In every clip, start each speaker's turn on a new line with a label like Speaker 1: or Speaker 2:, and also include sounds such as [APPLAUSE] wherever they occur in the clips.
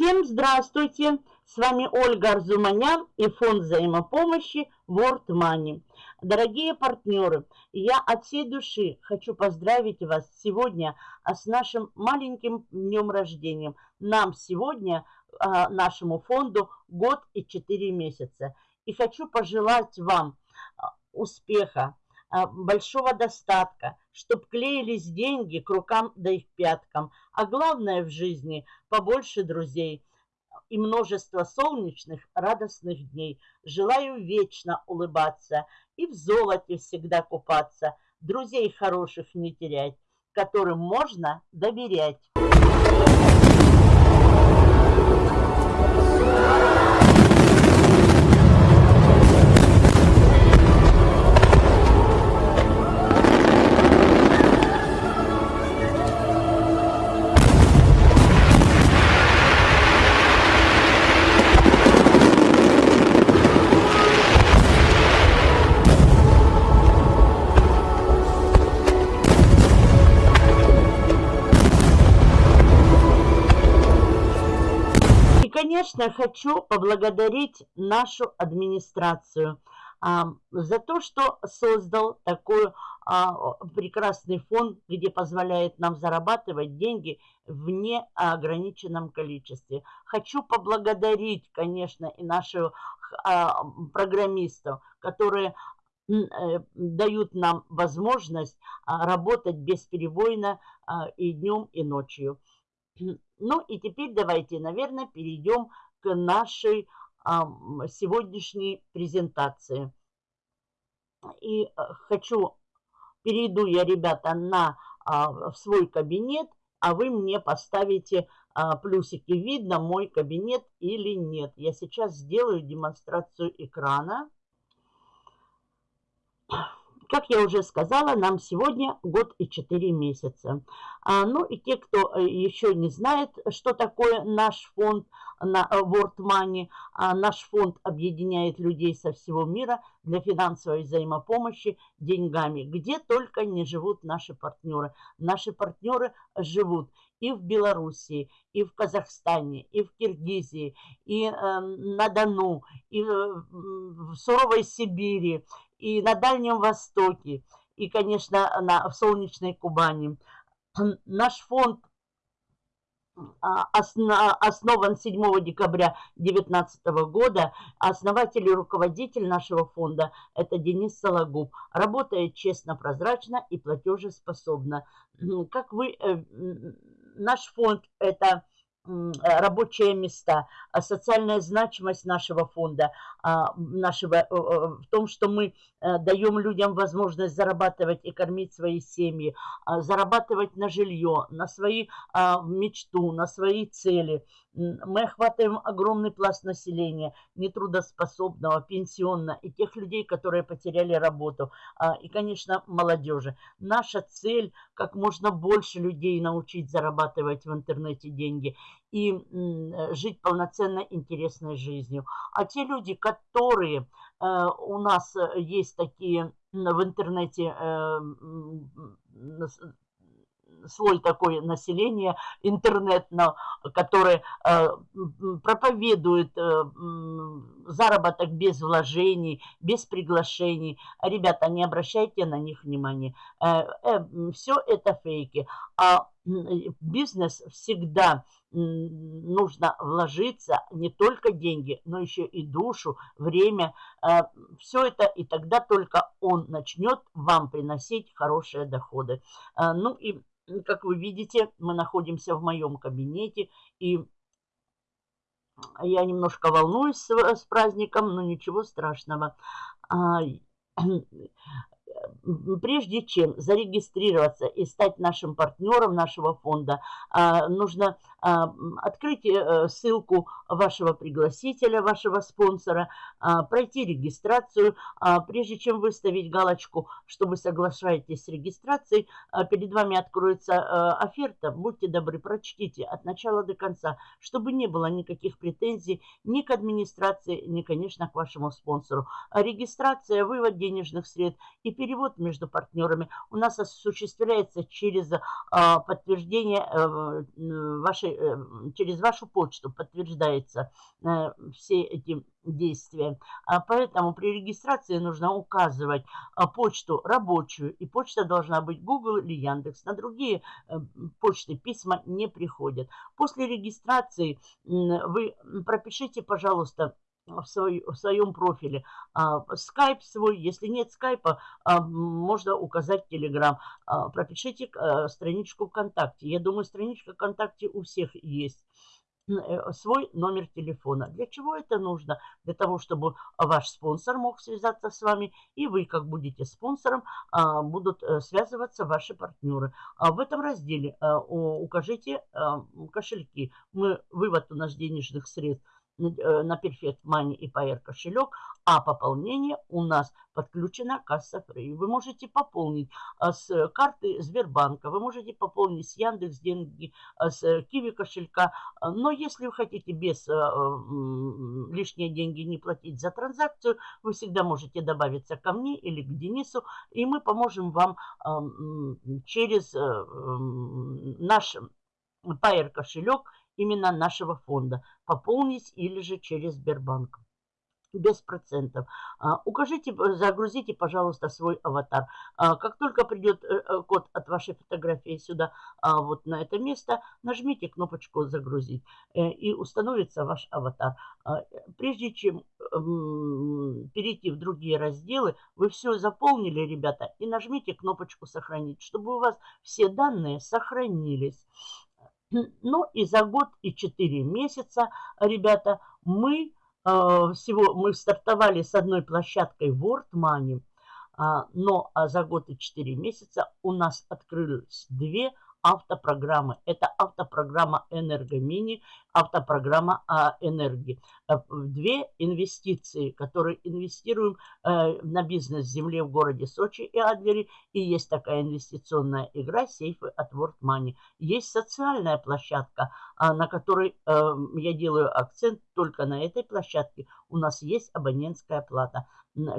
Speaker 1: Всем здравствуйте! С вами Ольга Арзуманян и фонд взаимопомощи World Money. Дорогие партнеры, я от всей души хочу поздравить вас сегодня а, с нашим маленьким днем рождения. Нам сегодня, а, нашему фонду, год и четыре месяца. И хочу пожелать вам а, успеха, большого достатка, чтобы клеились деньги к рукам да и к пяткам. А главное в жизни – побольше друзей и множество солнечных радостных дней. Желаю вечно улыбаться и в золоте всегда купаться, друзей хороших не терять, которым можно доверять. Конечно, хочу поблагодарить нашу администрацию а, за то, что создал такой а, прекрасный фонд, где позволяет нам зарабатывать деньги в неограниченном количестве. Хочу поблагодарить, конечно, и наших а, программистов, которые э, дают нам возможность работать бесперебойно и днем, и ночью. Ну и теперь давайте, наверное, перейдем к нашей сегодняшней презентации. И а, хочу, перейду я, ребята, на а, в свой кабинет, а вы мне поставите а, плюсики, видно мой кабинет или нет. Я сейчас сделаю демонстрацию экрана. Как я уже сказала, нам сегодня год и 4 месяца. А, ну и те, кто э, еще не знает, что такое наш фонд на э, World Money, а наш фонд объединяет людей со всего мира для финансовой взаимопомощи деньгами, где только не живут наши партнеры. Наши партнеры живут и в Белоруссии, и в Казахстане, и в Киргизии, и э, на Дону, и э, в суровой Сибири, и на Дальнем Востоке, и, конечно, на, в солнечной Кубани. [CLEARS THROAT] Наш фонд а, основан 7 декабря 2019 года. Основатель и руководитель нашего фонда – это Денис Сологуб. Работает честно, прозрачно и платежеспособно. Как вы, э, наш фонд – это рабочие места, а социальная значимость нашего фонда, а, нашего, э, э, в том, что мы даем людям возможность зарабатывать и кормить свои семьи, а, зарабатывать на жилье, на свои мечту, на свои цели – мы охватываем огромный пласт населения, нетрудоспособного, пенсионного, и тех людей, которые потеряли работу, а, и, конечно, молодежи. Наша цель – как можно больше людей научить зарабатывать в интернете деньги и жить полноценной, интересной жизнью. А те люди, которые э, у нас есть такие в интернете э, слой такой населения интернетного, который э, проповедует э, заработок без вложений, без приглашений. Ребята, не обращайте на них внимания. Э, все это фейки. А бизнес всегда нужно вложиться не только деньги, но еще и душу, время. Все это, и тогда только он начнет вам приносить хорошие доходы. Ну и как вы видите, мы находимся в моем кабинете, и я немножко волнуюсь с, с праздником, но ничего страшного. [CLEARS THROAT] А, прежде чем зарегистрироваться и стать нашим партнером нашего фонда, а, нужно а, открыть э, ссылку вашего пригласителя, вашего спонсора, а, пройти регистрацию. Прежде чем выставить галочку, что вы соглашаетесь с регистрацией, перед вами откроется э, оферта. Будьте добры, прочтите от начала до конца, чтобы не было никаких претензий ни к администрации, ни, конечно, к вашему спонсору. Регистрация, вывод денежных средств и перевод перевод между партнерами у нас осуществляется через а, подтверждение э, вашей, э, через вашу почту подтверждается э, все эти действия. А поэтому при регистрации нужно указывать почту рабочую, и почта должна быть Google или Яндекс. На другие почты письма не приходят. После регистрации вы пропишите, пожалуйста, в, свой, в своем профиле. А, скайп свой, если нет скайпа, а, можно указать Телеграм. Пропишите а, страничку ВКонтакте. Я думаю, страничка ВКонтакте у всех есть э, свой номер телефона. Для чего это нужно? Для того, чтобы ваш спонсор мог связаться с вами, и вы, как будете спонсором, будут э, связываться ваши партнеры. В этом разделе укажите кошельки. Мы, вывод у нас денежных средств на Perfect Money и Pair кошелек, а пополнение у нас подключена касса Free. Вы можете пополнить а, с карты Сбербанка, вы можете пополнить с Яндекс деньги, а, с Киви кошелька. Но если вы хотите без лишние деньги не платить за транзакцию, вы всегда можете добавиться ко мне или к Денису, и мы поможем вам через э, наш Pair кошелек именно нашего фонда. Пополнить или же через Сбербанк без процентов. А, укажите, загрузите, пожалуйста, свой аватар. А, как только придет э, э, код от вашей фотографии сюда, а, вот на это место, нажмите кнопочку «Загрузить» э, и установится ваш аватар. Прежде чем перейти в другие разделы, вы все заполнили, ребята, и нажмите кнопочку «Сохранить», чтобы у вас все данные сохранились. Ну и за год и 4 месяца, ребята, мы э, всего мы стартовали с одной площадкой World Money, а, но а за год и 4 месяца у нас открылись две автопрограммы. Это автопрограмма «Энергомини», автопрограмма о энергии. Э, две инвестиции, которые инвестируем э, на бизнес земле в городе Сочи и Адлере. И есть такая инвестиционная игра «Сейфы от World Money». Есть социальная площадка, а, на которой э, я делаю акцент только на этой площадке. У нас есть абонентская плата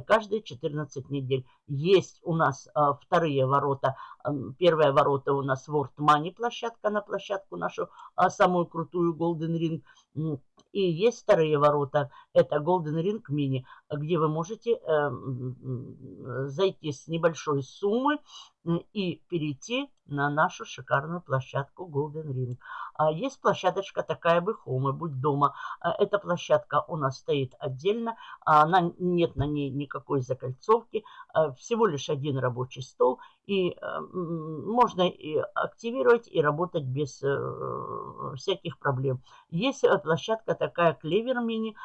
Speaker 1: каждые 14 недель. Есть у нас а, вторые ворота. Первые ворота у нас World Money площадка на площадку нашу, а, самую крутую Golden Ring. И есть вторые ворота, это Golden Ring Mini, где вы можете э, зайти с небольшой суммы и перейти на нашу шикарную площадку Golden Ring. А есть площадочка такая бы Home, будь дома. А эта площадка у нас стоит отдельно, она, нет на ней никакой закольцовки, а всего лишь один рабочий стол, и э, можно и активировать и работать без э, всяких проблем. Есть э, площадка такая Клевер Мини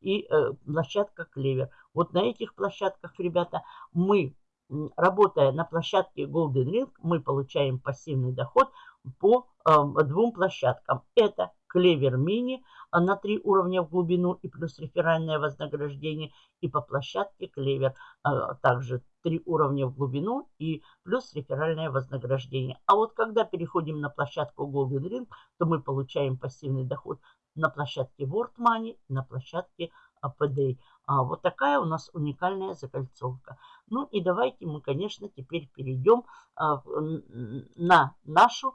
Speaker 1: и площадка Клевер. Вот на этих площадках, ребята, мы работая на площадке Golden Ring, мы получаем пассивный доход по э, двум площадкам. Это Клевер Мини на три уровня в глубину и плюс реферальное вознаграждение. И по площадке Клевер э, также три уровня в глубину и плюс реферальное вознаграждение. А вот когда переходим на площадку Golden Ring, то мы получаем пассивный доход на площадке World Money, на площадке APD. А вот такая у нас уникальная закольцовка. Ну и давайте мы, конечно, теперь перейдем а, на нашу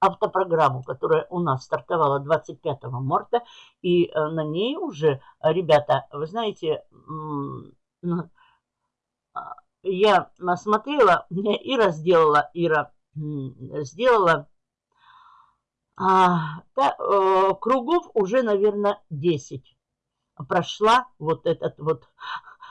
Speaker 1: автопрограмму, которая у нас стартовала 25 марта. И э, на ней уже, ребята, вы знаете, а, я смотрела, Ира сделала, Ира сделала а, та, э, кругов уже, наверное, 10 прошла вот этот вот,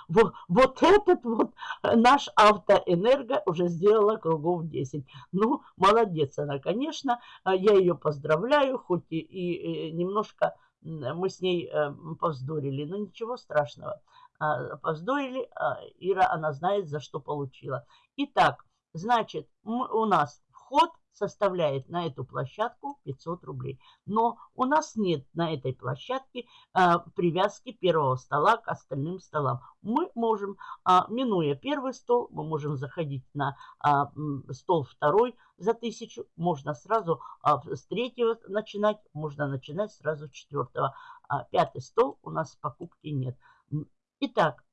Speaker 1: вот, вот этот вот наш автоэнерго уже сделала кругов 10. Ну, молодец она, конечно. А я ее поздравляю, хоть и, и немножко мы с ней э, повздорили, но ничего страшного. А, повздорили, а Ира, она знает, за что получила. Итак, значит, у нас вход составляет на эту площадку 500 рублей. Но у нас нет на этой площадке а, привязки первого стола к остальным столам. Мы можем, а, минуя первый стол, мы можем заходить на а, стол второй за тысячу. Можно сразу а, с третьего начинать, можно начинать сразу с четвертого. А пятый стол у нас покупки нет. Итак,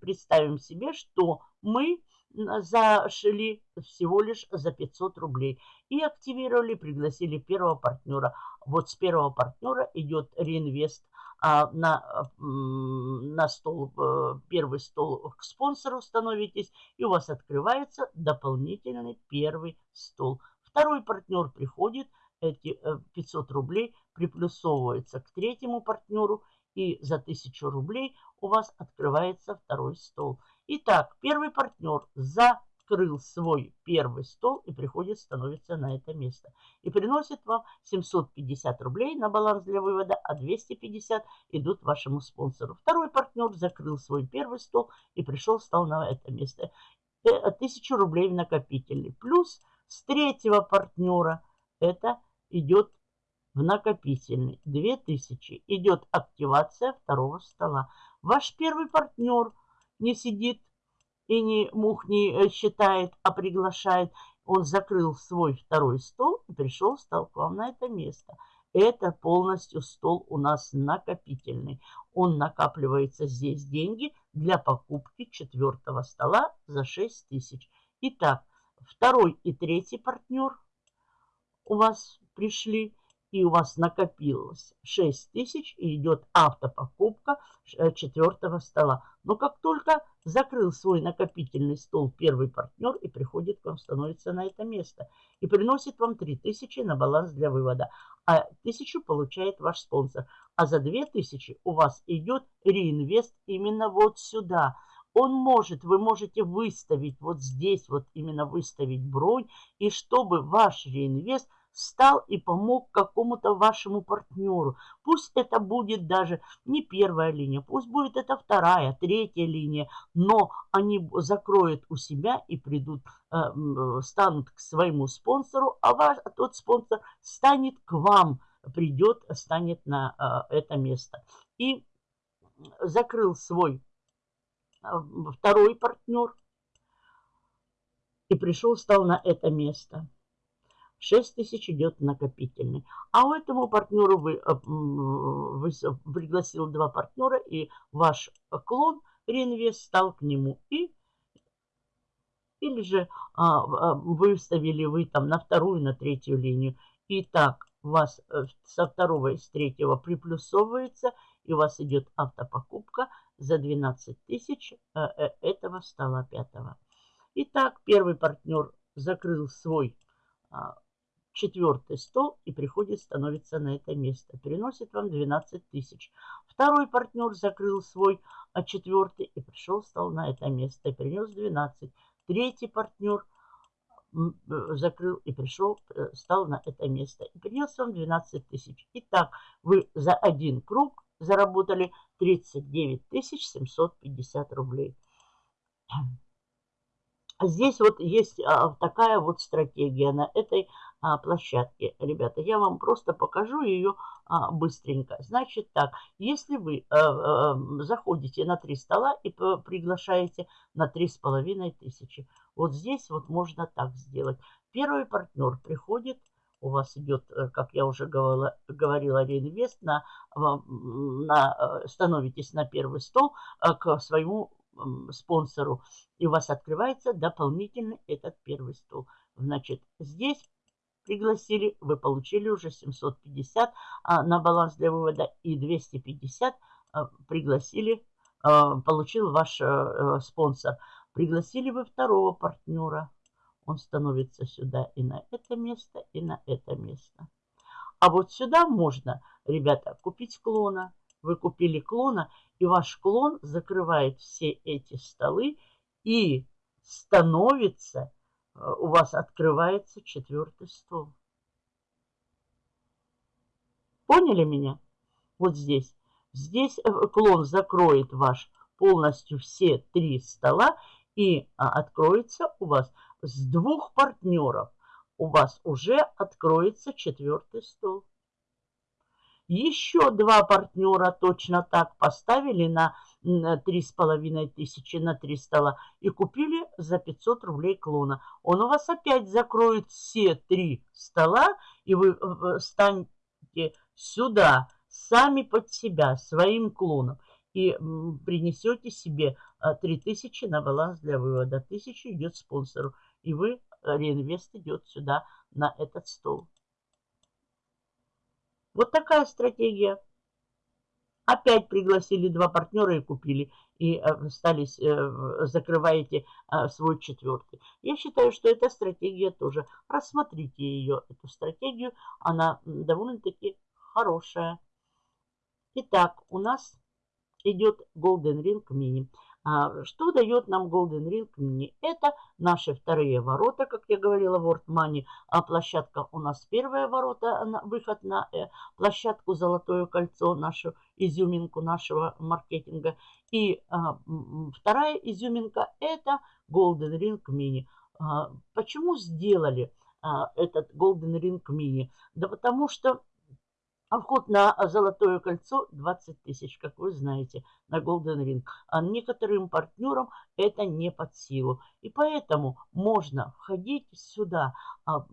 Speaker 1: представим себе, что мы зашли всего лишь за 500 рублей и активировали, пригласили первого партнера. Вот с первого партнера идет реинвест а, на, на стол, э, первый стол к спонсору становитесь, и у вас открывается дополнительный первый стол. Второй партнер приходит, эти 500 э, рублей приплюсовываются к третьему партнеру, и за 1000 рублей у вас открывается второй стол. Итак, первый партнер закрыл свой первый стол и приходит, становится на это место. И приносит вам 750 рублей на баланс для вывода, а 250 идут вашему спонсору. Второй партнер закрыл свой первый стол и пришел, стал на это место. 1000 э, рублей в накопительный. Плюс с третьего партнера это идет в накопительный. 2000 идет активация второго стола. Ваш первый партнер не сидит и не мух не э, считает, а приглашает. Он закрыл свой второй стол и пришел, стал к вам на это место. Это полностью стол у нас накопительный. Он накапливается здесь деньги для покупки четвертого стола за 6 тысяч. Итак, второй и третий партнер у вас пришли и у вас накопилось 6 тысяч, и идет автопокупка э, четвертого стола. Но как только закрыл свой накопительный стол первый партнер и приходит к вам, становится на это место и приносит вам 3 тысячи на баланс для вывода, а тысячу получает ваш спонсор. А за 2 тысячи у вас идет реинвест именно вот сюда. Он может, вы можете выставить вот здесь, вот именно выставить бронь, и чтобы ваш реинвест – встал и помог какому-то вашему партнеру. Пусть это будет даже не первая линия, пусть будет это вторая, третья линия, но они закроют у себя и придут, э, станут к своему спонсору, а, ваш, тот спонсор станет к вам, придет, станет на э, это место. И закрыл свой э, второй партнер и пришел, стал на это место. 6 тысяч идет накопительный. А у этому партнеру вы, э, вы пригласил два партнера, и ваш клон реинвест стал к нему. И, или же а, а, выставили вы там на вторую, на третью линию. И так вас э, со второго и с третьего приплюсовывается, и у вас идет автопокупка за 12 тысяч э, этого стола пятого. Итак, первый партнер закрыл свой а, четвертый стол и приходит, становится на это место. Переносит вам 12 тысяч. Второй партнер закрыл свой, а четвертый и пришел, стал на это место. И принес 12. Третий партнер э, закрыл и пришел, э, стал на это место. И принес вам 12 тысяч. Итак, вы за один круг заработали 39 750 рублей. Здесь вот есть а, такая вот стратегия на этой а, площадке. Ребята, я вам просто покажу ее а, быстренько. Значит так, если вы заходите на три стола и приглашаете на три с половиной тысячи, вот здесь вот можно так сделать. Первый партнер приходит, у вас идет, как я уже говорила, говорила реинвест, на, на, становитесь на первый стол к своему спонсору, и у вас открывается дополнительный этот первый стол. Значит, здесь пригласили, вы получили уже 750 а, на баланс для вывода и 250 а, пригласили, а, получил ваш а, спонсор. Пригласили вы второго партнера, он становится сюда и на это место, и на это место. А вот сюда можно, ребята, купить клона. Вы купили клона, и ваш клон закрывает все эти столы и становится, у вас открывается четвертый стол. Поняли меня? Вот здесь. Здесь э, клон закроет ваш полностью все три стола и а, откроется у вас с двух партнеров. У вас уже откроется четвертый стол. Еще два партнера точно так поставили на три с половиной тысячи на три стола и купили за 500 рублей клона. Он у вас опять закроет все три стола, и вы станете сюда сами под себя, своим клоном. и принесете себе 3000 на баланс для вывода. 1000 идет спонсору, и вы, реинвест идет сюда, на этот стол. Вот такая стратегия. Опять пригласили два партнера и купили. И остались, э, э, закрываете э, свой четвертый. Я считаю, что эта стратегия тоже. Рассмотрите ее, эту стратегию. Она довольно-таки хорошая. Итак, у нас идет Golden Ring Mini. А, что дает нам Golden Ring Mini? Это наши вторые ворота, как я говорила, World Money. А площадка у нас первая ворота, выход на э, площадку Золотое кольцо, нашу изюминку нашего маркетинга. И а, вторая изюминка это Golden Ring Mini. А, почему сделали этот Golden Ring Mini? Да потому что а вход на Золотое кольцо 20 тысяч, как вы знаете, на Golden Ring. А некоторым партнерам это не под силу. И поэтому можно входить сюда а,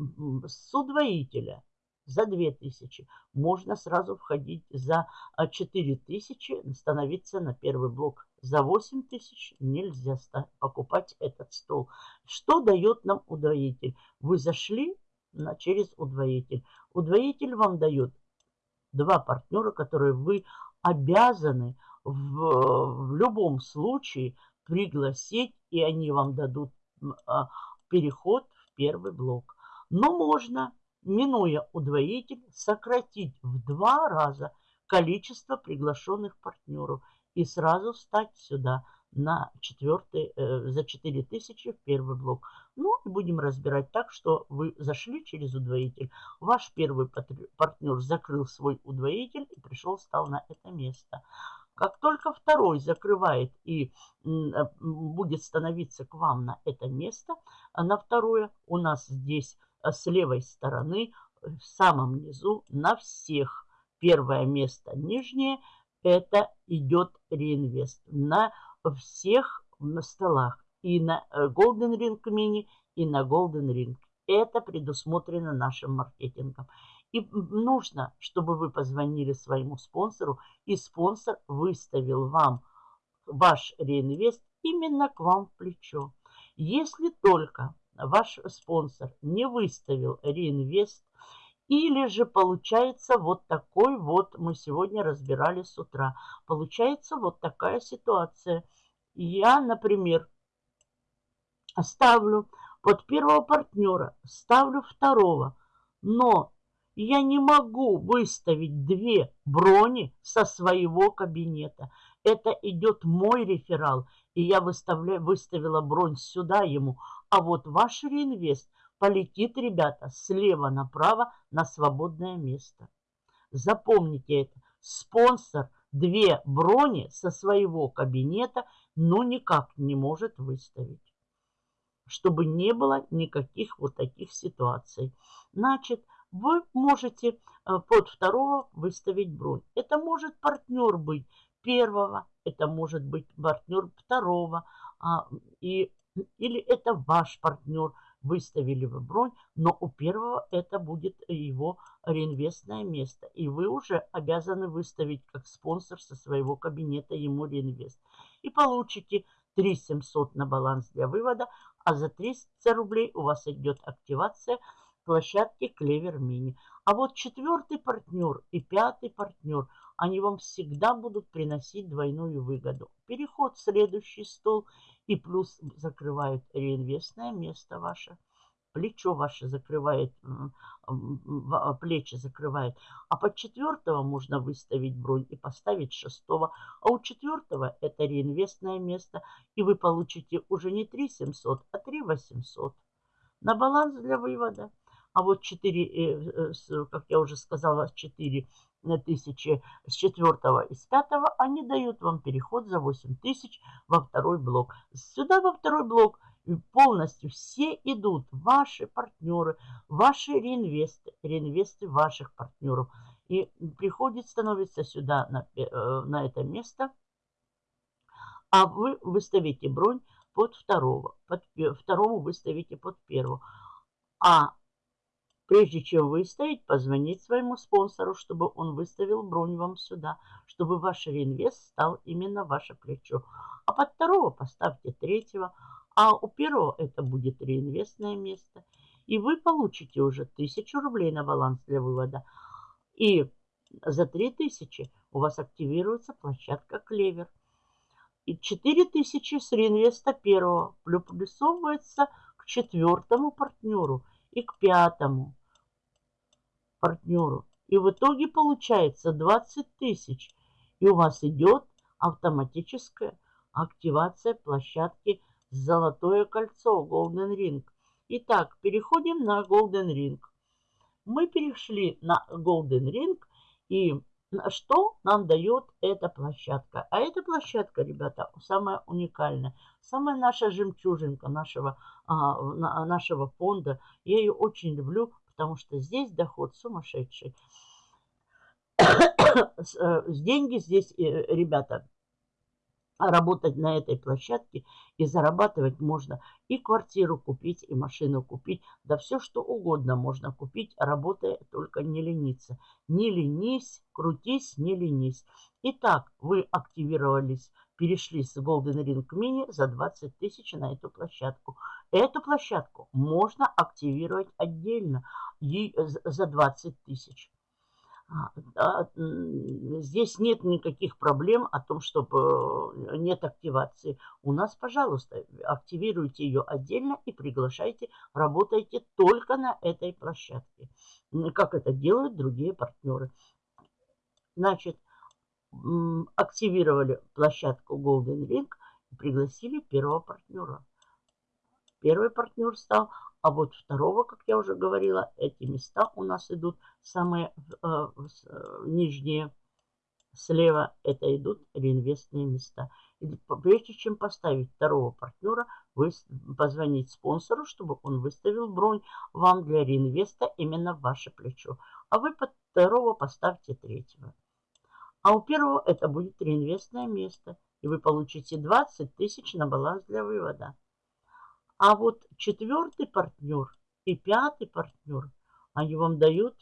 Speaker 1: с удвоителя за 2000. Можно сразу входить за 4000, а, становиться на первый блок. За 8000 нельзя покупать этот стол. Что дает нам удвоитель? Вы зашли на, через удвоитель. Удвоитель вам дает два партнера, которые вы обязаны в, в любом случае пригласить, и они вам дадут а, переход в первый блок. Но можно, минуя удвоитель, сократить в два раза количество приглашенных партнеров и сразу встать сюда – на четвертый, э, за 4000 в первый блок. Ну, и будем разбирать так, что вы зашли через удвоитель. Ваш первый партнер закрыл свой удвоитель и пришел, стал на это место. Как только второй закрывает и э, будет становиться к вам на это место, а на второе у нас здесь э, с левой стороны, в самом низу, на всех первое место нижнее, это идет реинвест. На всех на столах. И на э, Golden Ring Mini, и на Golden Ring. Это предусмотрено нашим маркетингом. И нужно, чтобы вы позвонили своему спонсору, и спонсор выставил вам ваш реинвест именно к вам в плечо. Если только ваш спонсор не выставил реинвест, или же получается вот такой вот, мы сегодня разбирали с утра, получается вот такая ситуация – я, например, ставлю под первого партнера, ставлю второго, но я не могу выставить две брони со своего кабинета. Это идет мой реферал, и я выставляю, выставила бронь сюда ему. А вот ваш реинвест полетит, ребята, слева направо на свободное место. Запомните это. Спонсор две брони со своего кабинета – но никак не может выставить. Чтобы не было никаких вот таких ситуаций. Значит, вы можете э, под второго выставить бронь. Это может партнер быть первого, это может быть партнер второго, а, и, или это ваш партнер, выставили вы бронь, но у первого это будет его реинвестное место. И вы уже обязаны выставить как спонсор со своего кабинета ему реинвест и получите 3 700 на баланс для вывода, а за 300 рублей у вас идет активация площадки Клевер Мини. А вот четвертый партнер и пятый партнер, они вам всегда будут приносить двойную выгоду. Переход в следующий стол и плюс закрывают реинвестное место ваше плечо ваше закрывает, а, плечи закрывает. А под четвертого можно выставить бронь и поставить шестого. А у четвертого это реинвестное место. И вы получите уже не 3 700, а 3 800 на баланс для вывода. А вот 4, э, э, как я уже сказала, 4 тысячи с четвертого и с пятого, они дают вам переход за 8 тысяч во второй блок. Сюда во второй блок полностью все идут, ваши партнеры, ваши реинвесты, реинвесты ваших партнеров. И приходит, становится сюда на, э, на это место, а вы выставите бронь под второго, под второму выставите под первого. А Прежде чем выставить, позвонить своему спонсору, чтобы он выставил бронь вам сюда, чтобы ваш реинвест стал именно ваше плечо. А под второго поставьте третьего, а у первого это будет реинвестное место. И вы получите уже 1000 рублей на баланс для вывода. И за 3000 у вас активируется площадка Клевер. И 4000 с реинвеста первого плюсовывается к четвертому партнеру и к пятому партнеру. И в итоге получается 20 тысяч. И у вас идет автоматическая активация площадки «Золотое кольцо» Golden Ring. Итак, переходим на Golden Ring. Мы перешли на Golden Ring. И что нам дает эта площадка? А эта площадка, ребята, самая уникальная. Самая наша жемчужинка нашего, а, нашего фонда. Я ее очень люблю, потому что здесь доход сумасшедший. [COUGHS] Э, деньги здесь, э, ребята, работать на этой площадке и зарабатывать можно. И квартиру купить, и машину купить. Да все, что угодно можно купить, работая, только не лениться. Не ленись, крутись, не ленись. Итак, вы активировались, перешли с Golden Ring Mini за 20 тысяч на эту площадку. Эту площадку можно активировать отдельно за 20 тысяч. А, здесь нет никаких проблем о том, чтобы э, нет активации. У нас, пожалуйста, активируйте ее отдельно и приглашайте, работайте только на этой площадке, как это делают другие партнеры. Значит, активировали площадку Golden Ring и пригласили первого партнера. Первый партнер стал а вот второго, как я уже говорила, эти места у нас идут самые э, э, нижние слева. Это идут реинвестные места. И прежде чем поставить второго партнера, вы позвонить спонсору, чтобы он выставил бронь вам для реинвеста именно в ваше плечо. А вы под второго поставьте третьего. А у первого это будет реинвестное место. И вы получите 20 тысяч на баланс для вывода. А вот четвертый партнер и пятый партнер, они вам дают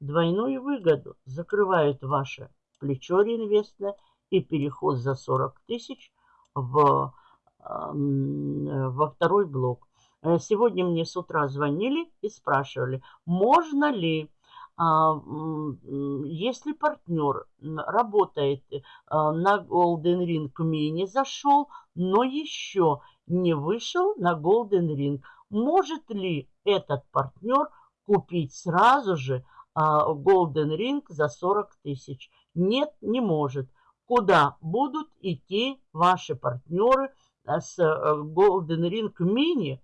Speaker 1: двойную выгоду. Закрывают ваше плечо реинвестное и переход за 40 тысяч в, во второй блок. Э, сегодня мне с утра звонили и спрашивали, можно ли, если партнер работает э, на Golden Ring Mini, зашел, но еще не вышел на Golden Ring. Может ли этот партнер купить сразу же а, Golden Ring за 40 тысяч? Нет, не может. Куда будут идти ваши партнеры а, с а, Golden Ring Mini?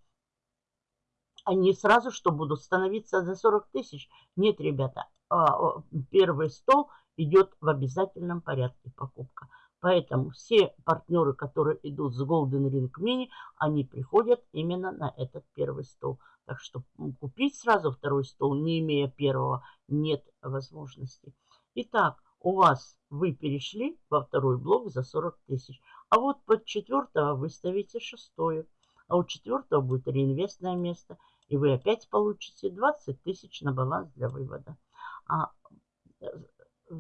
Speaker 1: Они сразу что будут становиться за 40 тысяч? Нет, ребята, а, первый стол идет в обязательном порядке покупка. Поэтому все партнеры, которые идут с Golden Ring Mini, они приходят именно на этот первый стол. Так что купить сразу второй стол, не имея первого, нет возможности. Итак, у вас вы перешли во второй блок за 40 тысяч. А вот под четвертого вы ставите шестое. А у четвертого будет реинвестное место. И вы опять получите 20 тысяч на баланс для вывода. А э,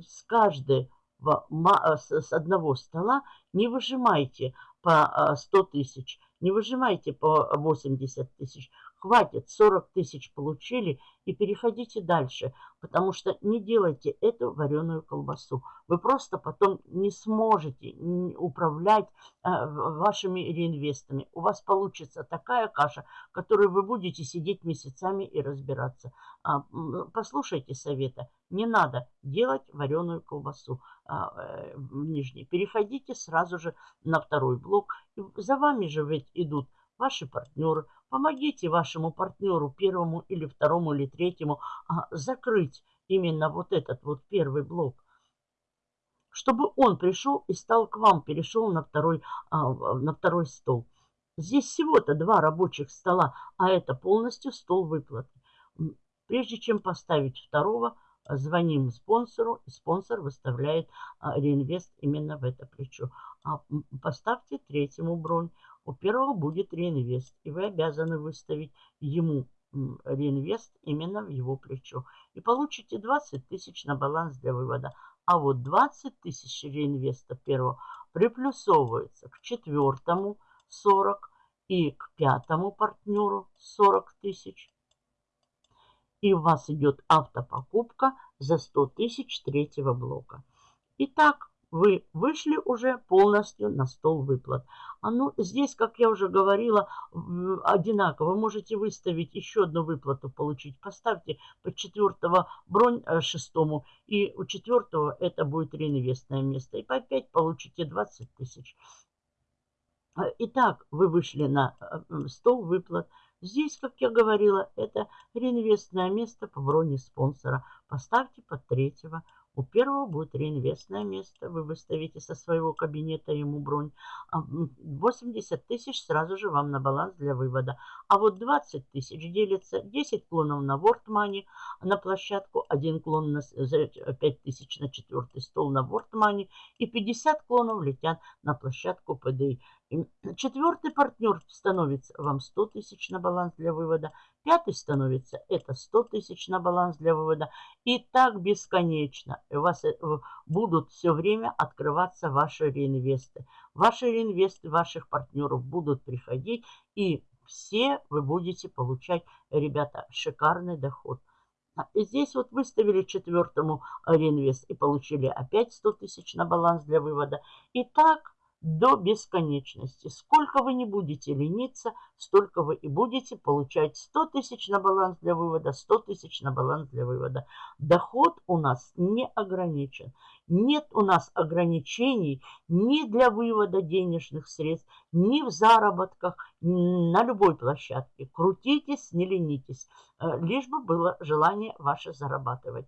Speaker 1: с каждой Э, с одного стола не выжимайте по 100 э, тысяч, не выжимайте по 80 тысяч. Хватит, 40 тысяч получили и переходите дальше, потому что не делайте эту вареную колбасу. Вы просто потом не сможете управлять э, вашими реинвестами. У вас получится такая каша, которую вы будете сидеть месяцами и разбираться. А, послушайте совета. Не надо делать вареную колбасу а, э, нижней. Переходите сразу же на второй блок. За вами же ведь идут ваши партнеры. Помогите вашему партнеру, первому или второму или третьему, а, закрыть именно вот этот вот первый блок. Чтобы он пришел и стал к вам, перешел на второй, а, на второй стол. Здесь всего-то два рабочих стола, а это полностью стол выплаты. Прежде чем поставить второго, звоним спонсору, и спонсор выставляет а, реинвест именно в это плечо. А поставьте третьему бронь. У первого будет реинвест, и вы обязаны выставить ему реинвест именно в его плечо. И получите 20 тысяч на баланс для вывода. А вот 20 тысяч реинвеста первого приплюсовывается к четвертому 40 и к пятому партнеру 40 тысяч. И у вас идет автопокупка за 100 тысяч третьего блока. Итак, вы вышли уже полностью на стол выплат. А ну, здесь, как я уже говорила, одинаково. Вы можете выставить еще одну выплату получить. Поставьте по четвертого бронь э, шестому. И у четвертого это будет реинвестное место. И по 5 получите 20 тысяч. Итак, вы вышли на э, стол выплат. Здесь, как я говорила, это реинвестное место по броне спонсора. Поставьте под третьего. У первого будет реинвестное место. Вы выставите со своего кабинета ему бронь. 80 а, тысяч сразу же вам на баланс для вывода. А вот 20 тысяч делится 10 клонов на World Money на площадку, один клон на 5 тысяч на четвертый стол на World Money и 50 клонов летят на площадку PDI. Четвертый партнер становится вам 100 тысяч на баланс для вывода. Пятый становится это 100 тысяч на баланс для вывода. И так бесконечно. У вас э, будут все время открываться ваши реинвесты. Ваши реинвесты ваших партнеров будут приходить. И все вы будете получать, ребята, шикарный доход. А, и здесь вот выставили четвертому реинвест и получили опять 100 тысяч на баланс для вывода. И так до бесконечности. Сколько вы не будете лениться, столько вы и будете получать 100 тысяч на баланс для вывода, 100 тысяч на баланс для вывода. Доход у нас не ограничен. Нет у нас ограничений ни для вывода денежных средств, ни в заработках, на любой площадке. Крутитесь, не ленитесь, э, лишь бы было желание ваше зарабатывать.